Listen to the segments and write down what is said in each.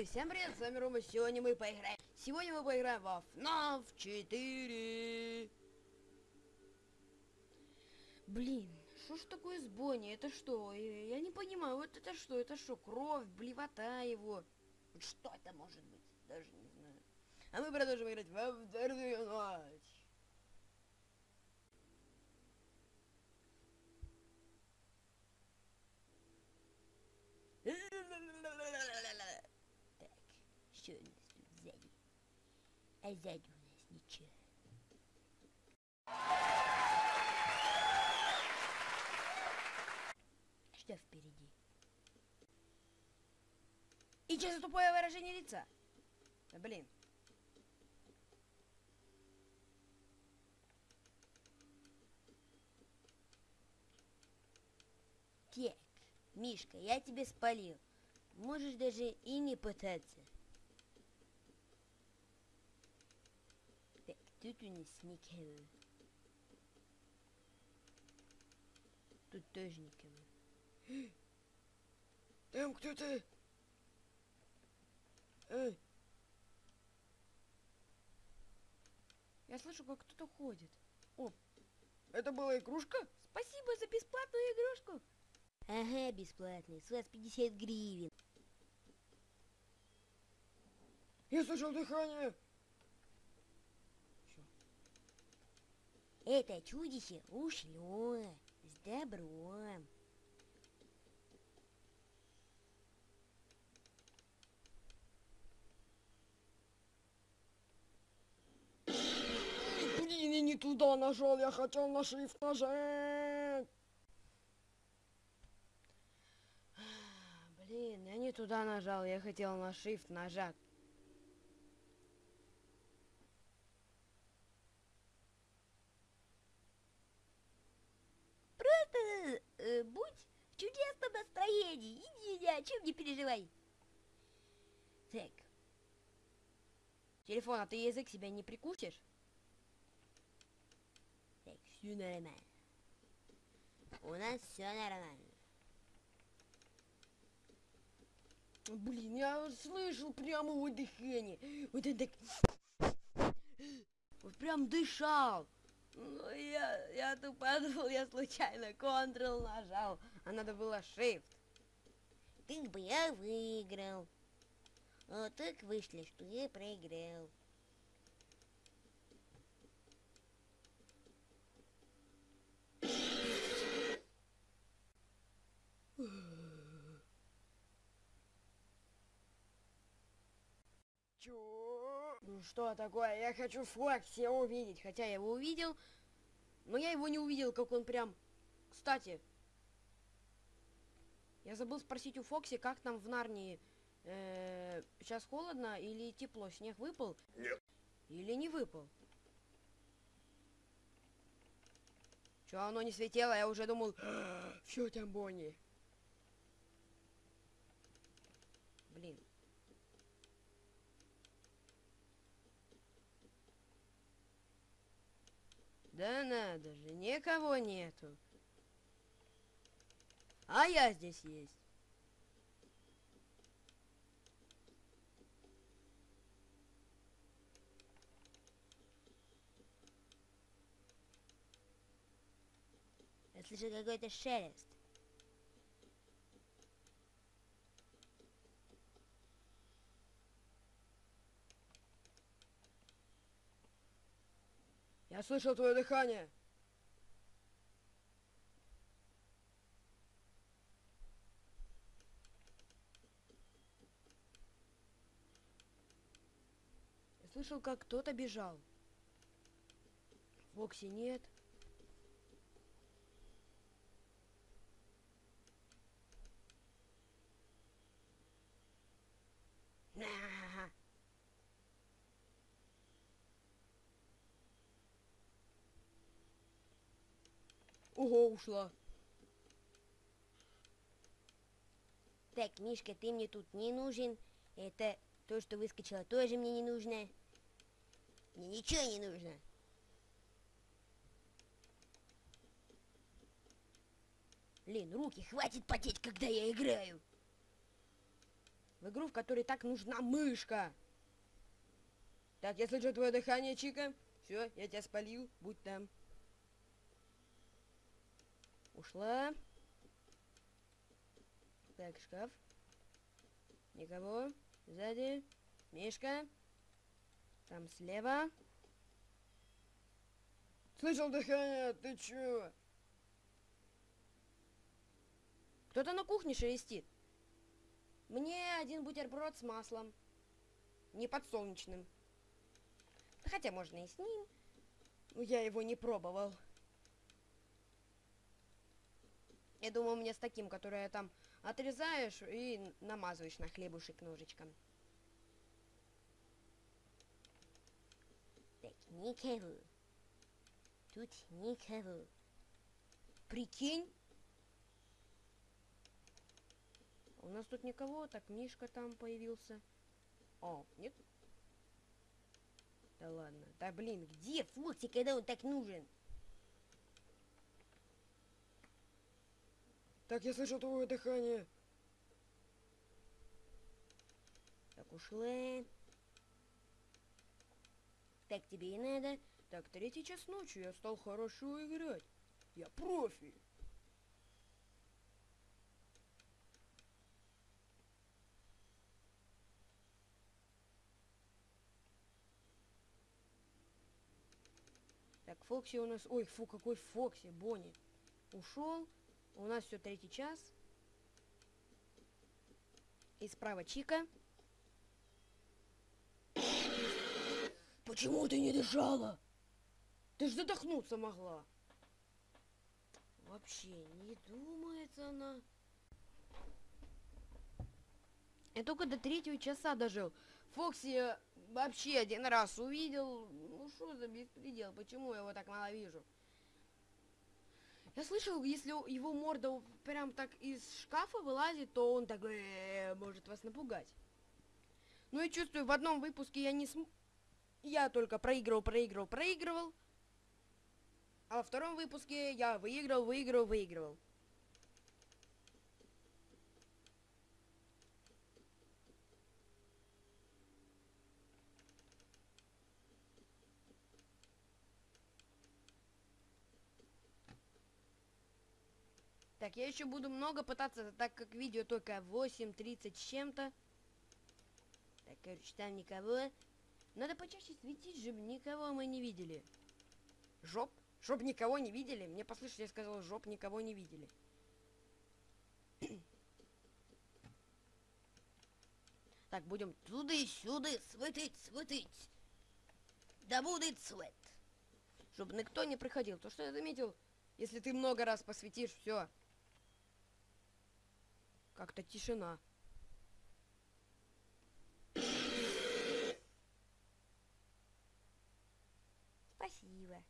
Эй, всем привет, с вами Рома, сегодня мы поиграем. Сегодня мы поиграем во FNAF 4. Блин, что ж такое с Бонни? Это что? Я, не понимаю, вот это что? Это что, кровь, блевота его? Что это может быть? Даже не знаю. А мы продолжим играть во вторую ночь. Так, у нас тут сзади? А сзади у нас ничего. Что впереди? И что за тупое выражение лица? Да блин. Так, Мишка, я тебе спалил. Можешь даже и не пытаться. Так, тут у нас никого. Тут тоже никого. Там кто-то... Эй. Я слышу, как кто-то ходит. О, это была игрушка? Спасибо за бесплатную игрушку. Ага, бесплатный. С вас 50 гривен. Я слышал дыхание. Это чудище ушло. С добром. Блин, я не туда нажал, я хотел на шрифт нажать. Блин, я не туда нажал, я хотел на shift нажать. Просто э, будь в чудесном настроении, иди, ни о чем не переживай. Так. Телефон, а ты язык себя не прикусишь? Так, все нормально. У нас все нормально. Блин, я слышал прямо его дыхание. Вот он так... Вот прям дышал. Ну, я, я тут подумал, я случайно Ctrl нажал, а надо было Shift. Так бы я выиграл. А так вышло, что я проиграл. Чё? Ну что такое? Я хочу Фокси увидеть. Хотя я его увидел, но я его не увидел, как он прям... Кстати, я забыл спросить у Фокси, как там в Нарнии. Э, сейчас холодно или тепло? Снег выпал? Нет. Или не выпал? Чё оно не светило? Я уже думал, все там Бонни. Блин. Да надо же, никого нету. А я здесь есть. Я слышу какой-то шелест. Я слышал твое дыхание. Я слышал, как кто-то бежал. Фокси нет. Ого, ушла. Так, Мишка, ты мне тут не нужен. Это то, что выскочило, тоже мне не нужно. Мне ничего не нужно. Блин, руки хватит потеть, когда я играю. В игру, в которой так нужна мышка. Так, я слышу твое дыхание, Чика. Все, я тебя спалил. Будь там. Ушла. Так, шкаф. Никого. Сзади. Мишка. Там слева. Слышал дыхание, ты чё? Кто-то на кухне шелестит. Мне один бутерброд с маслом. Не подсолнечным. Хотя можно и с ним. Но я его не пробовал. Я думаю, мне с таким, которое там отрезаешь и намазываешь на хлебушек ножичком. Так, никого. Тут никого. Прикинь? У нас тут никого, так Мишка там появился. О, нет? Да ладно. Да блин, где Фокси, когда он так нужен? Так, я слышал твое дыхание. Так, ушла. Так, тебе и надо. Так, третий час ночи, я стал хорошо играть. Я профи. Так, Фокси у нас... Ой, фу, какой Фокси, Бонни. Ушел. У нас все третий час. И справа Чика. Почему ты не дышала? Ты ж задохнуться могла. Вообще не думается она. Я только до третьего часа дожил. Фокси э, вообще один раз увидел. Ну что за беспредел? Почему я его так мало вижу? Я слышал, если его морда прям так из шкафа вылазит, то он так э, может вас напугать. Ну и чувствую, в одном выпуске я не см... Я только проигрывал, проигрывал, проигрывал. А во втором выпуске я выиграл, выиграл, выигрывал. Так, я еще буду много пытаться, так как видео только 8.30 с чем-то. Так, короче, там никого. Надо почаще светить, чтобы никого мы не видели. Жоп? Жоп никого не видели? Мне послышалось, я сказал, жоп никого не видели. так, будем туды-сюды светить, светить. Да будет свет. Чтобы никто не приходил. То, что я заметил, если ты много раз посветишь, все. Как-то тишина. Спасибо.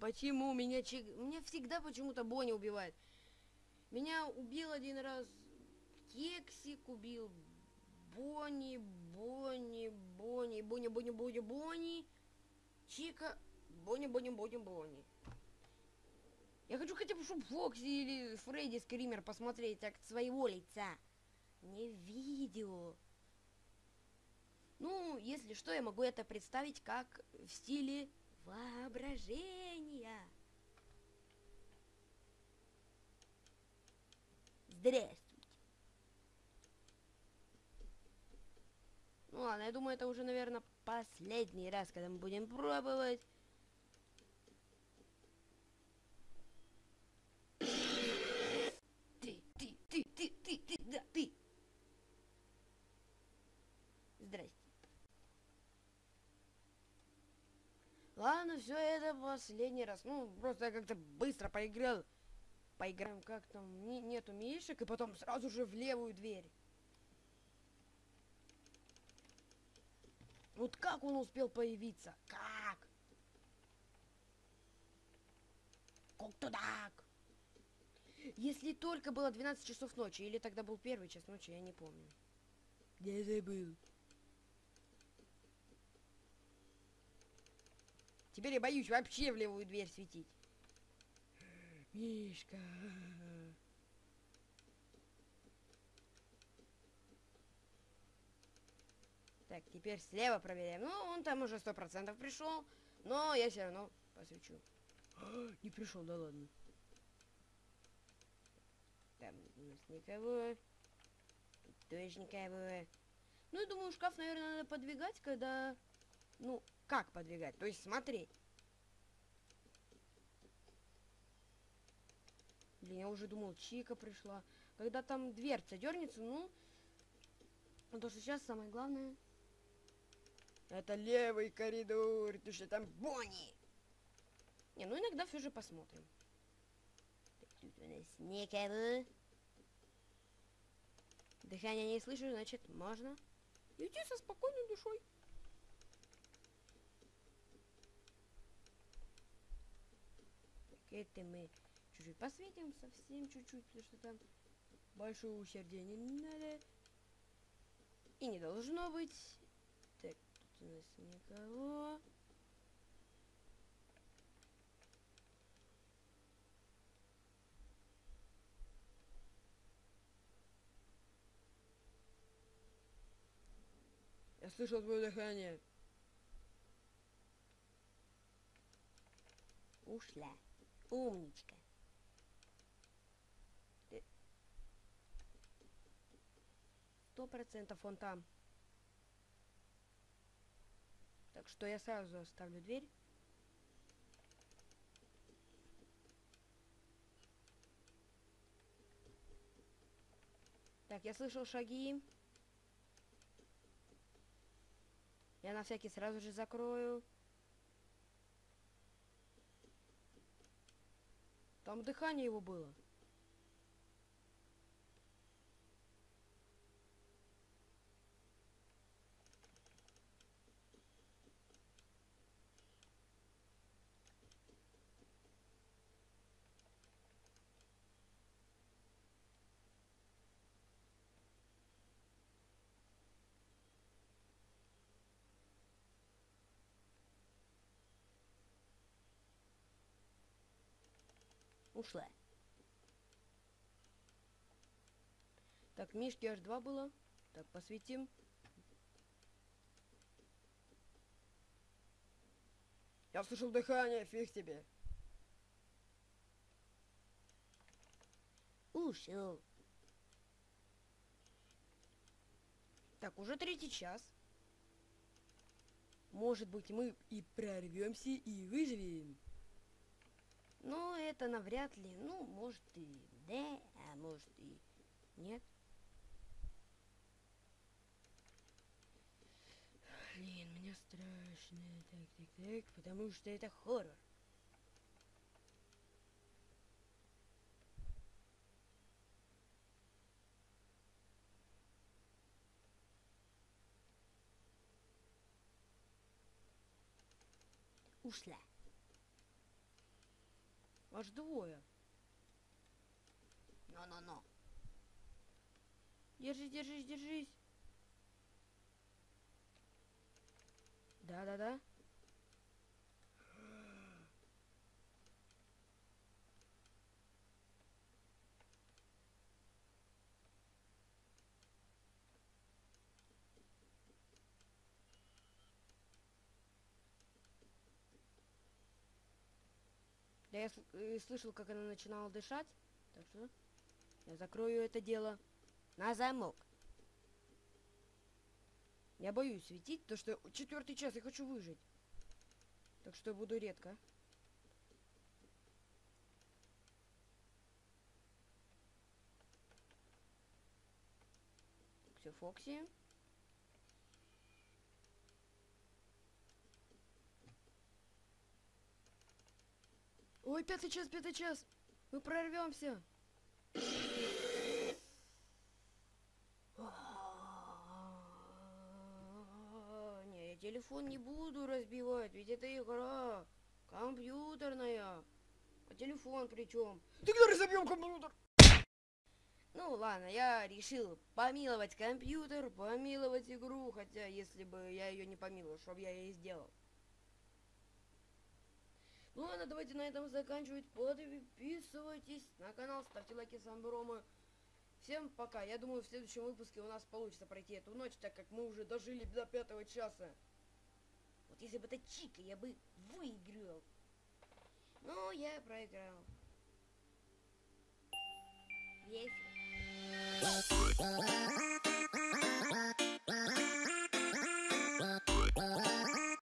Почему меня чек... Меня всегда почему-то Бонни убивает. Меня убил один раз Кексик, убил Бонни, Бонни, Бонни, Бонни, Бонни, Бонни, Бонни, Чика, Бонни, Бонни, Бонни, Бонни. Я хочу хотя бы, чтобы Фокси или Фредди Скример посмотреть от своего лица. Не видео. Ну, если что, я могу это представить как в стиле воображения. Здравствуйте. Ну ладно, я думаю, это уже, наверное, последний раз, когда мы будем пробовать. Ладно, все это последний раз. Ну, просто я как-то быстро поиграл. Поиграем как там, не, нету мишек, и потом сразу же в левую дверь. Вот как он успел появиться? Как? Как-то так. Если только было 12 часов ночи, или тогда был первый час ночи, я не помню. Я забыл. Теперь я боюсь вообще в левую дверь светить. Мишка. Так, теперь слева проверяем. Ну, он там уже сто процентов пришел, но я все равно посвечу. Не пришел, да ладно. Там у нас никого. Тут тоже никого. Ну, я думаю, шкаф, наверное, надо подвигать, когда... Ну, как подвигать? То есть смотреть. Блин, я уже думал, Чика пришла. Когда там дверца дернется, ну... То, что сейчас самое главное... Это левый коридор, потому что там Бонни. Не, ну иногда все же посмотрим. Тут у нас никого. Дыхание не слышу, значит, можно идти со спокойной душой. Это мы чуть-чуть посветим, совсем чуть-чуть, потому что там большое усердие не надо. И не должно быть. Так, тут у нас никого. Я слышал твое дыхание. Ушла. Умничка. Сто процентов он там. Так что я сразу оставлю дверь. Так, я слышал шаги. Я на всякий сразу же закрою. Там дыхание его было. Ушла. Так, Мишки аж два было. Так, посветим. Я слышал дыхание, фиг тебе. Ушел. Так, уже третий час. Может быть, мы и прорвемся и выживем. Ну, это навряд ли. Ну, может и да, а может и нет. Блин, мне страшно. Так, так, так, потому что это хоррор. Ушла. Аж двое. Но-но-но. Держись, держись, держись. Да-да-да. Я э, слышал, как она начинала дышать. Так что я закрою это дело на замок. Я боюсь светить, то что четвертый час я хочу выжить. Так что буду редко. Все, Фокси. Ой, пятый час, пятый час. Мы прорвемся. Не, я телефон не буду разбивать, ведь это игра. Компьютерная. А телефон причем? Тогда разобьем компьютер. Ну ладно, я решил помиловать компьютер, помиловать игру, хотя если бы я ее не помиловал, что бы я ей сделал ладно, давайте на этом заканчивать. Подписывайтесь на канал, ставьте лайки, с вами Рома. Всем пока. Я думаю, в следующем выпуске у нас получится пройти эту ночь, так как мы уже дожили до пятого часа. Вот если бы это Чика, я бы выиграл. Но я проиграл. Весело.